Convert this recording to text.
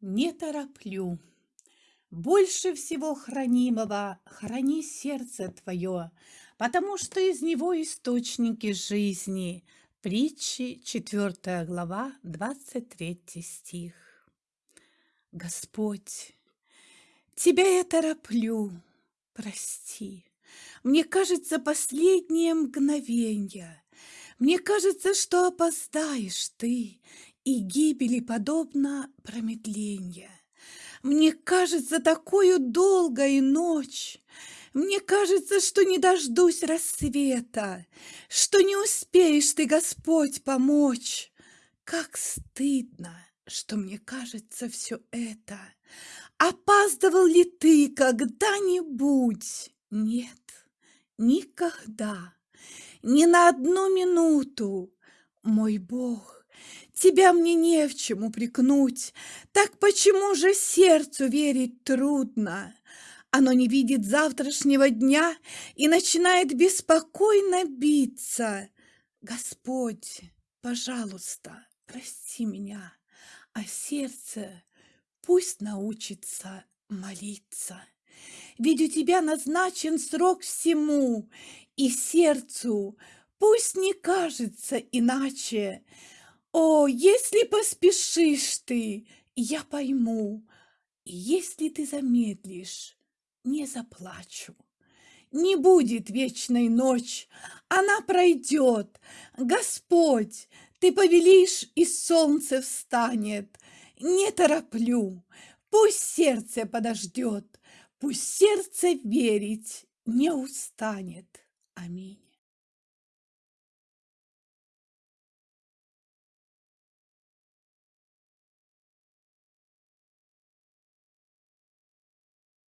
не тороплю. Больше всего хранимого храни сердце твое, потому что из него источники жизни. Притчи, 4 глава, 23 стих. Господь, Тебя я тороплю, прости. Мне кажется, последнее мгновенье. Мне кажется, что опоздаешь ты, и гибели подобно промедленье. Мне кажется, такую долгой ночь. Мне кажется, что не дождусь рассвета, Что не успеешь ты, Господь, помочь. Как стыдно, что мне кажется все это. Опаздывал ли ты когда-нибудь? Нет, никогда, ни на одну минуту. Мой Бог, Тебя мне не в чем упрекнуть, так почему же сердцу верить трудно? Оно не видит завтрашнего дня и начинает беспокойно биться. Господь, пожалуйста, прости меня, а сердце пусть научится молиться. Ведь у тебя назначен срок всему, и сердцу пусть не кажется иначе, о, если поспешишь ты, я пойму, если ты замедлишь, не заплачу. Не будет вечной ночь, она пройдет. Господь, ты повелишь, и солнце встанет. Не тороплю, пусть сердце подождет, пусть сердце верить не устанет. Аминь.